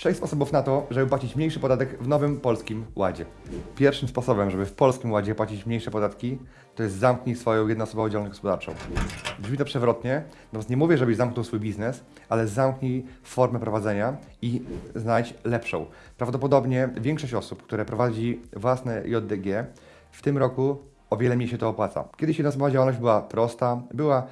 Sześć sposobów na to, żeby płacić mniejszy podatek w nowym polskim ładzie. Pierwszym sposobem, żeby w polskim ładzie płacić mniejsze podatki, to jest zamknij swoją jednoosobową działalność gospodarczą. Brzmi to przewrotnie, natomiast nie mówię, żebyś zamknął swój biznes, ale zamknij formę prowadzenia i znajdź lepszą. Prawdopodobnie większość osób, które prowadzi własne JDG, w tym roku o wiele mniej się to opłaca. Kiedyś jednoosobowa działalność była prosta, była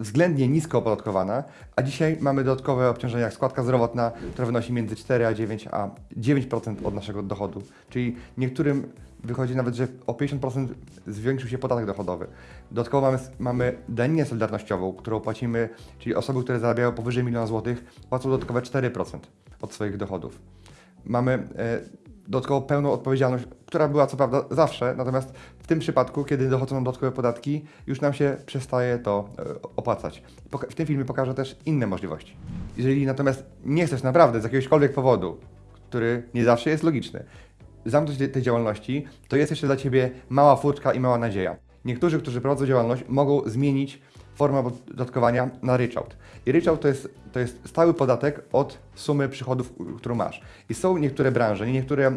względnie nisko opodatkowana, a dzisiaj mamy dodatkowe obciążenia jak składka zdrowotna, która wynosi między 4 a 9 a 9% od naszego dochodu. Czyli niektórym wychodzi nawet, że o 50% zwiększył się podatek dochodowy. Dodatkowo mamy, mamy daninę solidarnościową, którą płacimy, czyli osoby, które zarabiają powyżej miliona złotych, płacą dodatkowe 4% od swoich dochodów. Mamy dodatkowo pełną odpowiedzialność, która była co prawda zawsze, natomiast w tym przypadku, kiedy dochodzą nam dodatkowe podatki, już nam się przestaje to e, opłacać. W tym filmie pokażę też inne możliwości. Jeżeli natomiast nie chcesz naprawdę z jakiegośkolwiek powodu, który nie zawsze jest logiczny, zamknąć te- tej działalności, to jest jeszcze dla Ciebie mała furtka i mała nadzieja. Niektórzy, którzy prowadzą działalność, mogą zmienić formę opodatkowania na ryczałt. I ryczałt to jest, to jest stały podatek od sumy przychodów, którą masz. I są niektóre branże, niektóre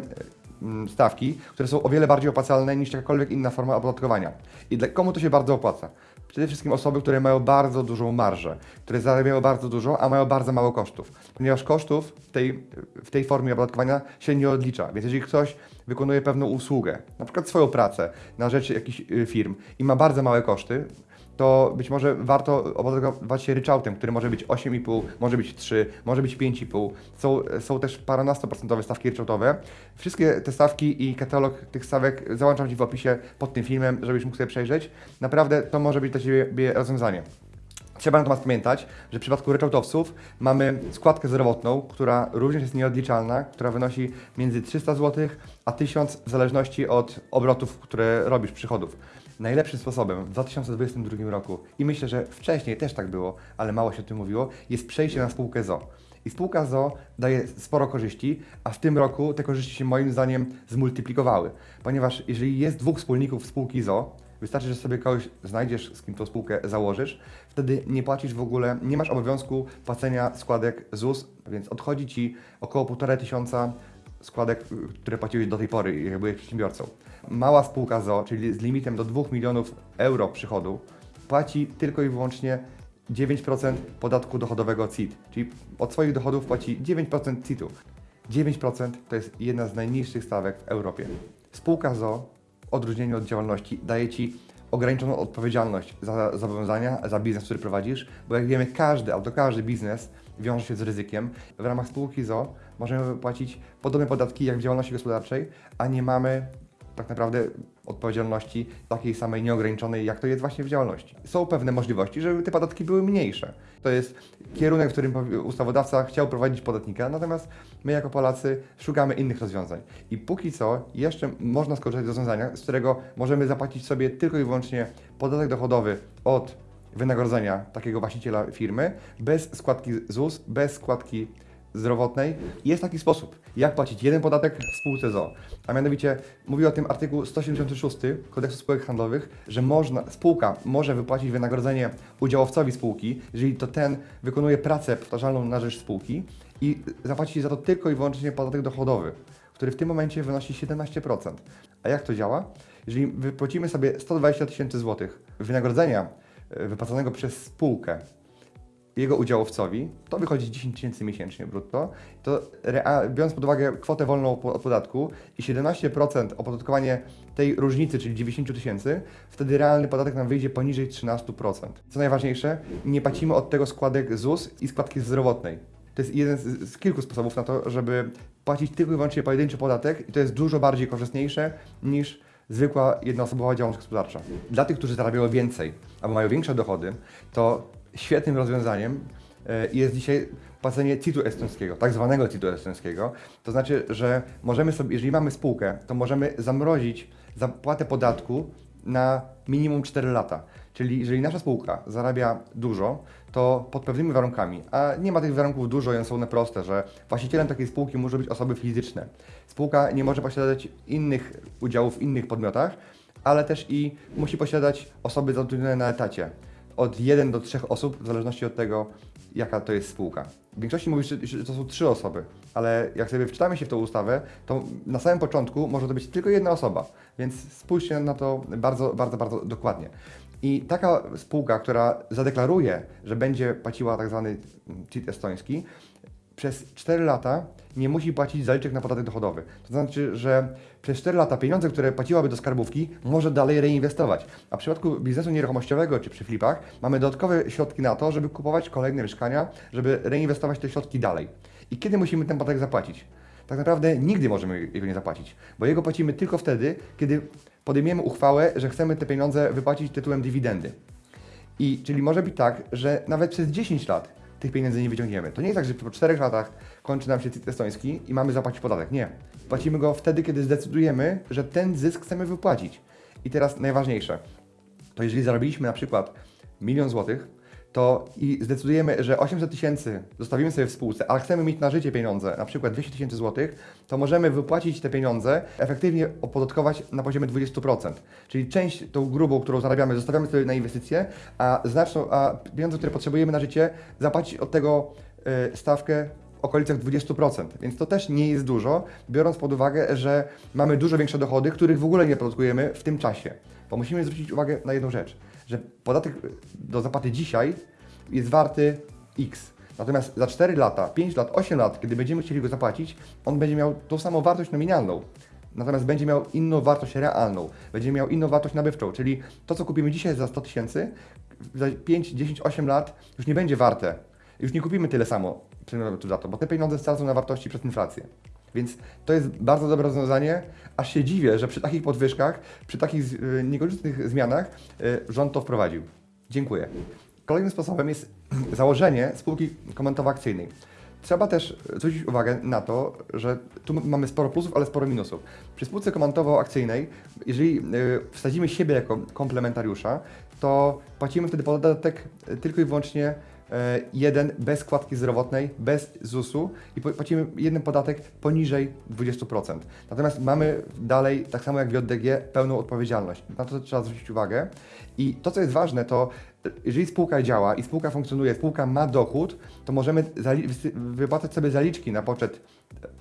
mm, stawki, które są o wiele bardziej opłacalne niż jakakolwiek inna forma opodatkowania. I dla komu to się bardzo opłaca? Przede wszystkim osoby, które mają bardzo dużą marżę, które zarabiają bardzo dużo, a mają bardzo mało kosztów. Ponieważ kosztów w tej, w tej formie opodatkowania się nie odlicza. Więc jeżeli ktoś wykonuje pewną usługę, na przykład swoją pracę na rzecz jakichś y, firm i ma bardzo małe koszty, to być może warto opodatkować się ryczałtem, który może być 8,5, może być 3, może być 5,5. Są, są też paranastoprocentowe stawki ryczałtowe. Wszystkie te stawki i katalog tych stawek załączam Ci w opisie pod tym filmem, żebyś mógł sobie przejrzeć. Naprawdę to może być dla Ciebie rozwiązanie. Trzeba natomiast pamiętać, że w przypadku ryczałtowców mamy składkę zdrowotną, która również jest nieodliczalna, która wynosi między 300 zł a 1000 w zależności od obrotów, które robisz, przychodów. Najlepszym sposobem w 2022 roku, i myślę, że wcześniej też tak było, ale mało się o tym mówiło, jest przejście na spółkę ZO. I spółka ZO daje sporo korzyści, a w tym roku te korzyści się moim zdaniem zmultiplikowały. Ponieważ jeżeli jest dwóch wspólników spółki ZO, Wystarczy, że sobie kogoś znajdziesz, z kim tą spółkę założysz, wtedy nie płacisz w ogóle, nie masz obowiązku płacenia składek ZUS, więc odchodzi Ci około 1,5 tysiąca składek, które płaciłeś do tej pory, jak byłeś przedsiębiorcą. Mała spółka ZO, czyli z limitem do 2 milionów euro przychodu, płaci tylko i wyłącznie 9% podatku dochodowego CIT, czyli od swoich dochodów płaci 9% CIT-u. 9% to jest jedna z najniższych stawek w Europie. Spółka ZO w odróżnieniu od działalności daje Ci ograniczoną odpowiedzialność za zobowiązania, za biznes, który prowadzisz, bo jak wiemy, każdy, albo każdy biznes wiąże się z ryzykiem. W ramach spółki ZO możemy płacić podobne podatki jak w działalności gospodarczej, a nie mamy tak naprawdę odpowiedzialności takiej samej nieograniczonej, jak to jest właśnie w działalności. Są pewne możliwości, żeby te podatki były mniejsze. To jest kierunek, w którym ustawodawca chciał prowadzić podatnika, natomiast my jako Polacy szukamy innych rozwiązań. I póki co jeszcze można skorzystać z rozwiązania, z którego możemy zapłacić sobie tylko i wyłącznie podatek dochodowy od wynagrodzenia takiego właściciela firmy, bez składki ZUS, bez składki zdrowotnej. Jest taki sposób, jak płacić jeden podatek w spółce ZO. A mianowicie mówi o tym artykuł 176 Kodeksu Spółek Handlowych, że można, spółka może wypłacić wynagrodzenie udziałowcowi spółki, jeżeli to ten wykonuje pracę powtarzalną na rzecz spółki i zapłaci za to tylko i wyłącznie podatek dochodowy, który w tym momencie wynosi 17%. A jak to działa? Jeżeli wypłacimy sobie 120 tysięcy złotych wynagrodzenia wypłaconego przez spółkę jego udziałowcowi, to wychodzi 10 tysięcy miesięcznie brutto, to biorąc pod uwagę kwotę wolną od podatku i 17% opodatkowanie tej różnicy, czyli 90 tysięcy, wtedy realny podatek nam wyjdzie poniżej 13%. Co najważniejsze, nie płacimy od tego składek ZUS i składki zdrowotnej. To jest jeden z, z kilku sposobów na to, żeby płacić tylko i wyłącznie pojedynczy podatek i to jest dużo bardziej korzystniejsze niż zwykła jednoosobowa działalność gospodarcza. Dla tych, którzy zarabiają więcej albo mają większe dochody, to świetnym rozwiązaniem e, jest dzisiaj płacenie CIT-u estońskiego, tak zwanego CIT-u estońskiego. To znaczy, że możemy sobie, jeżeli mamy spółkę, to możemy zamrozić zapłatę podatku na minimum 4 lata. Czyli jeżeli nasza spółka zarabia dużo, to pod pewnymi warunkami, a nie ma tych warunków dużo one są one proste, że właścicielem takiej spółki muszą być osoby fizyczne. Spółka nie może posiadać innych udziałów w innych podmiotach, ale też i musi posiadać osoby zatrudnione na etacie. Od 1 do 3 osób, w zależności od tego, jaka to jest spółka. W większości mówi się, że to są trzy osoby. ale jak sobie wczytamy się w tą ustawę, to na samym początku może to być tylko jedna osoba, więc spójrzcie na to bardzo, bardzo, bardzo dokładnie. I taka spółka, która zadeklaruje, że będzie płaciła tak zwany CIT estoński, przez 4 lata nie musi płacić zaliczek na podatek dochodowy. To znaczy, że przez 4 lata pieniądze, które płaciłaby do skarbówki, może dalej reinwestować. A w przypadku biznesu nieruchomościowego czy przy flipach mamy dodatkowe środki na to, żeby kupować kolejne mieszkania, żeby reinwestować te środki dalej. I kiedy musimy ten podatek zapłacić? Tak naprawdę nigdy możemy jego nie zapłacić, bo jego płacimy tylko wtedy, kiedy podejmiemy uchwałę, że chcemy te pieniądze wypłacić tytułem dywidendy. I czyli może być tak, że nawet przez 10 lat tych pieniędzy nie wyciągniemy. To nie jest tak, że po 4 latach kończy nam się CIT estoński i mamy zapłacić podatek. Nie. Płacimy go wtedy, kiedy zdecydujemy, że ten zysk chcemy wypłacić. I teraz najważniejsze, to jeżeli zarobiliśmy na przykład milion złotych, to i zdecydujemy, że 800 tysięcy zostawimy sobie w spółce, ale chcemy mieć na życie pieniądze, na przykład 200 tysięcy złotych, to możemy wypłacić te pieniądze, efektywnie opodatkować na poziomie 20%. Czyli część tą grubą, którą zarabiamy, zostawiamy sobie na inwestycje, a znaczną, a pieniądze, które potrzebujemy na życie, zapłacić od tego y, stawkę w okolicach 20%, więc to też nie jest dużo, biorąc pod uwagę, że mamy dużo większe dochody, których w ogóle nie podatkujemy w tym czasie. Bo musimy zwrócić uwagę na jedną rzecz, że podatek do zapłaty dzisiaj jest warty X. Natomiast za 4 lata, 5 lat, 8 lat, kiedy będziemy chcieli go zapłacić, on będzie miał tą samą wartość nominalną. Natomiast będzie miał inną wartość realną, będzie miał inną wartość nabywczą, czyli to, co kupimy dzisiaj za 100 tysięcy, za 5, 10, 8 lat już nie będzie warte. Już nie kupimy tyle samo za to, bo te pieniądze stracą na wartości przez inflację. Więc to jest bardzo dobre rozwiązanie, aż się dziwię, że przy takich podwyżkach, przy takich y, niekorzystnych zmianach y, rząd to wprowadził. Dziękuję. Kolejnym sposobem jest założenie spółki komentowo-akcyjnej. Trzeba też zwrócić uwagę na to, że tu mamy sporo plusów, ale sporo minusów. Przy spółce komantowo-akcyjnej, jeżeli y, wsadzimy siebie jako komplementariusza, to płacimy wtedy podatek tylko i wyłącznie jeden bez składki zdrowotnej, bez ZUS-u i płacimy jeden podatek poniżej 20%. Natomiast mamy dalej, tak samo jak w JDG, pełną odpowiedzialność. Na to trzeba zwrócić uwagę. I to, co jest ważne, to e, jeżeli spółka działa i spółka funkcjonuje, spółka ma dochód, to możemy wypłacać sobie zaliczki na poczet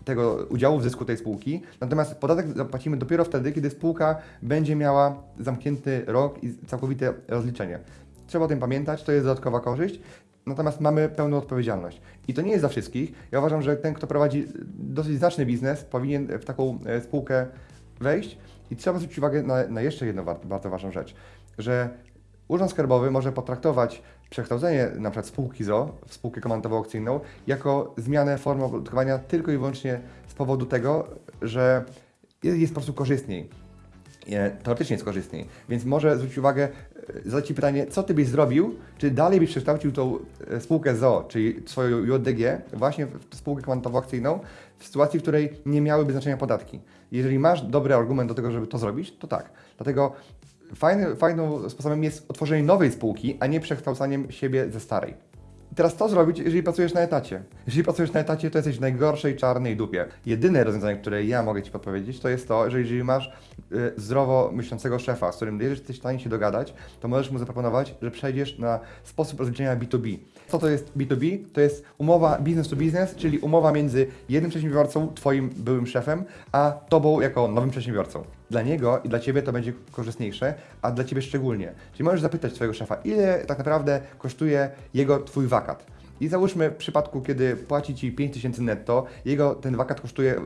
tego udziału w zysku tej spółki. Natomiast podatek zapłacimy dopiero wtedy, kiedy spółka będzie miała zamknięty rok i całkowite rozliczenie. Trzeba o tym pamiętać, to jest dodatkowa korzyść. Natomiast mamy pełną odpowiedzialność. I to nie jest dla wszystkich. Ja uważam, że ten, kto prowadzi dosyć znaczny biznes, powinien w taką e, spółkę wejść. I trzeba zwrócić uwagę na, na jeszcze jedną bardzo ważną rzecz, że Urząd Skarbowy może potraktować przekształcenie przykład spółki ZO w spółkę komandowo-aukcyjną jako zmianę formy opodatkowania tylko i wyłącznie z powodu tego, że jest, po prostu korzystniej. E, Teoretycznie jest korzystniej, więc może zwrócić uwagę, zadać Ci pytanie, co Ty byś zrobił, czy dalej byś przekształcił tą e, spółkę ZO, czyli swoją JDG, właśnie w spółkę komandowo-akcyjną, w sytuacji, w której nie miałyby znaczenia podatki. Jeżeli masz dobry argument do tego, żeby to zrobić, to tak. Dlatego fajny, fajnym sposobem jest otworzenie nowej spółki, a nie przekształcaniem siebie ze starej. Teraz co zrobić, jeżeli pracujesz na etacie? Jeżeli pracujesz na etacie, to jesteś w najgorszej czarnej dupie. Jedyne rozwiązanie, które ja mogę Ci podpowiedzieć, to jest to, że jeżeli masz y, zdrowo myślącego szefa, z którym jesteś w stanie się dogadać, to możesz mu zaproponować, że przejdziesz na sposób rozliczenia B2B. Co to jest B2B? To jest umowa business to business, czyli umowa między jednym przedsiębiorcą, Twoim byłym szefem, a Tobą jako nowym przedsiębiorcą. Dla niego i dla Ciebie to będzie korzystniejsze, a dla Ciebie szczególnie. Czyli możesz zapytać swojego szefa, ile tak naprawdę kosztuje jego Twój wakat. I załóżmy w przypadku, kiedy płaci Ci 5000 netto, jego ten wakat kosztuje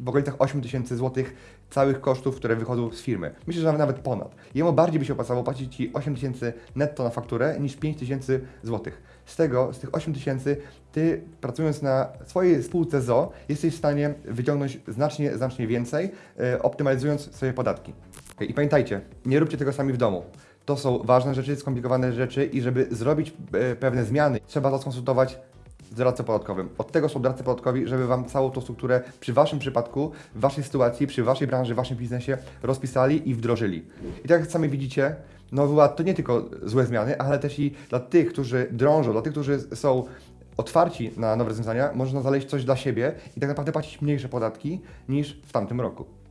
w okolicach 8000 zł całych kosztów, które wychodzą z firmy. Myślę, że nawet ponad. Jemu bardziej by się opłacało płacić Ci 8000 netto na fakturę niż 5000 zł. Z tego, z tych 8000, Ty pracując na swojej spółce ZO, jesteś w stanie wyciągnąć znacznie, znacznie więcej, y, optymalizując sobie podatki. I pamiętajcie, nie róbcie tego sami w domu. To są ważne rzeczy, skomplikowane rzeczy i żeby zrobić e, pewne zmiany, trzeba to skonsultować z doradcą podatkowym. Od tego są doradcy podatkowi, żeby Wam całą tą strukturę przy Waszym przypadku, w Waszej sytuacji, przy Waszej branży, w Waszym biznesie rozpisali i wdrożyli. I tak jak sami widzicie, Nowy Ład to nie tylko złe zmiany, ale też i dla tych, którzy drążą, dla tych, którzy są otwarci na nowe rozwiązania, można znaleźć coś dla siebie i tak naprawdę płacić mniejsze podatki niż w tamtym roku.